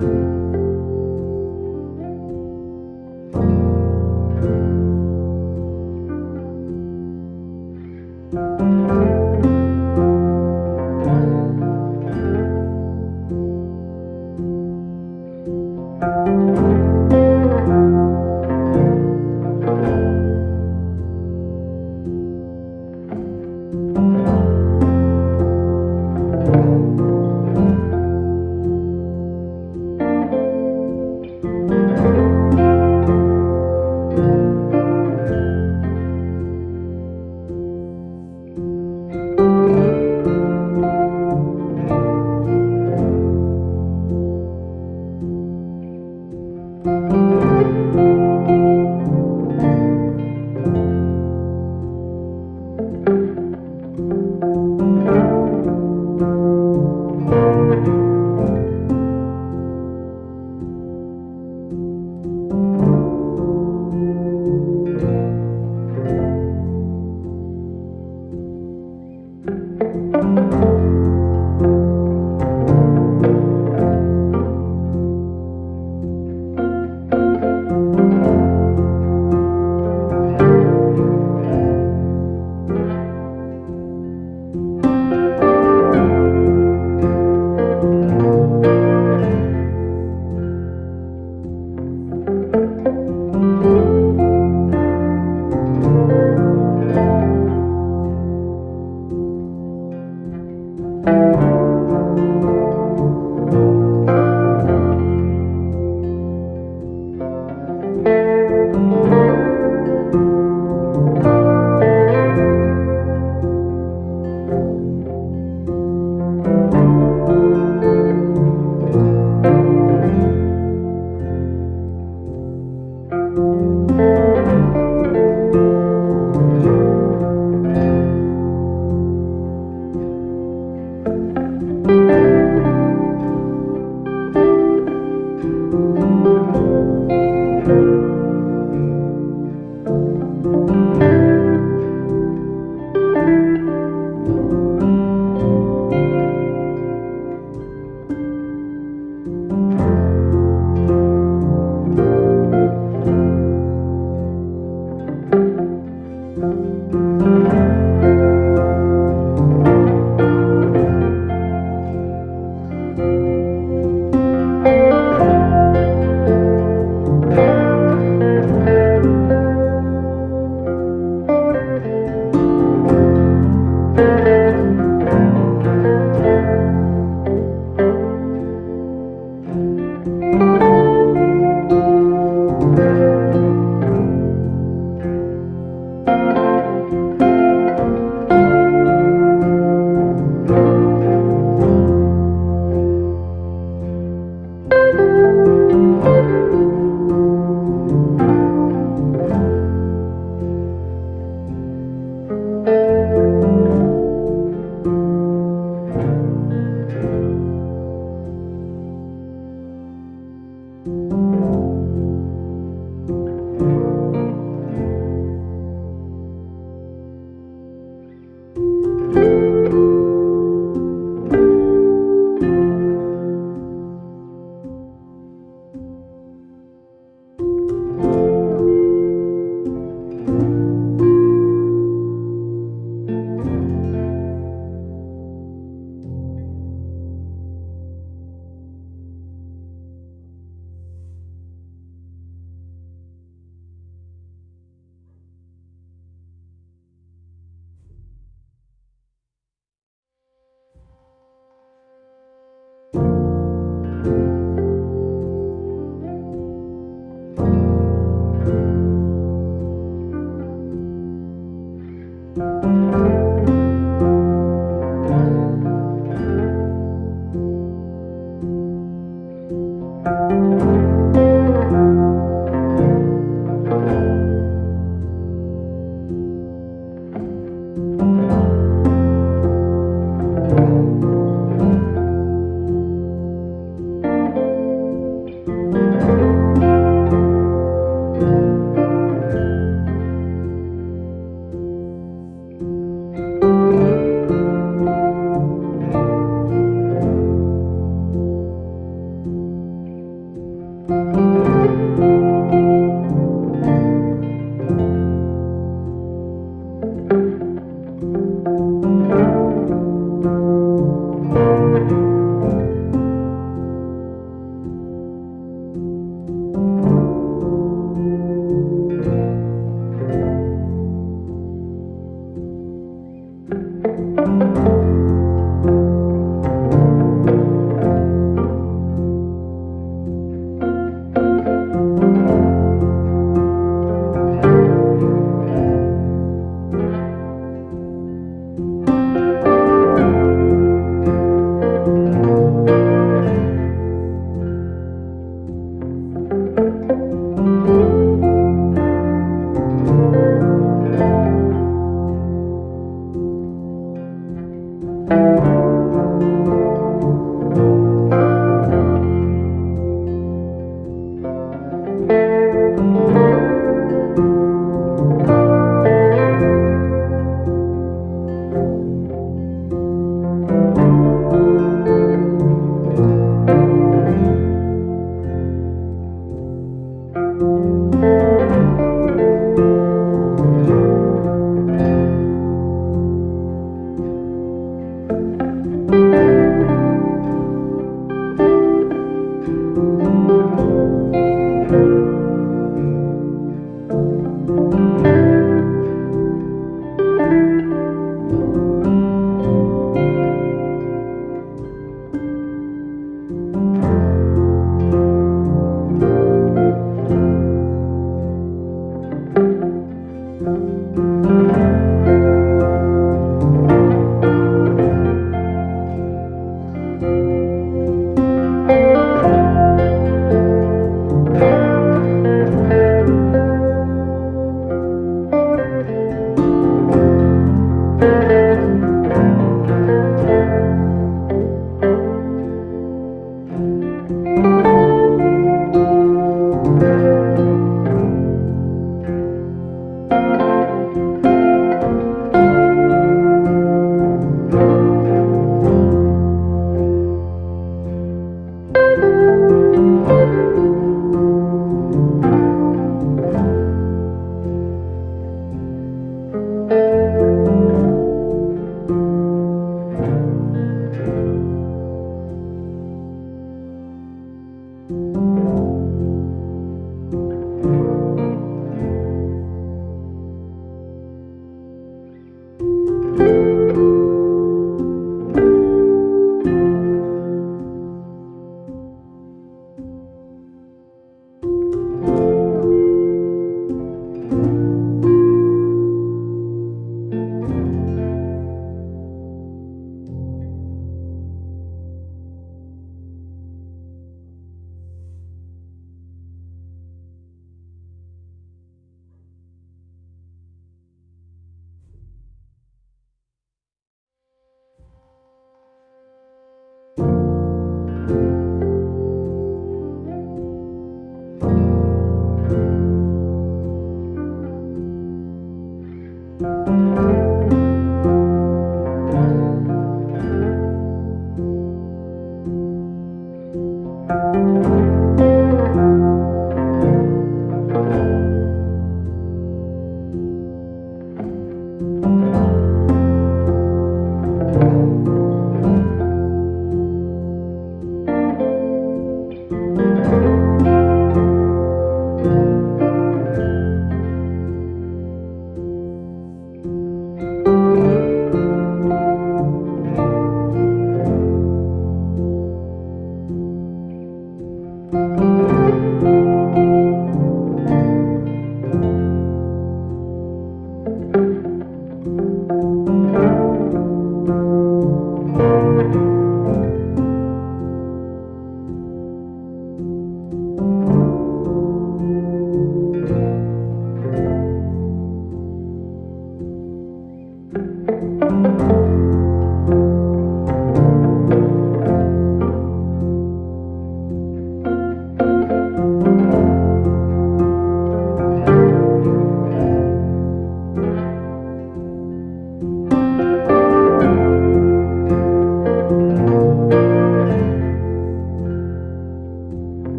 you.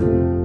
You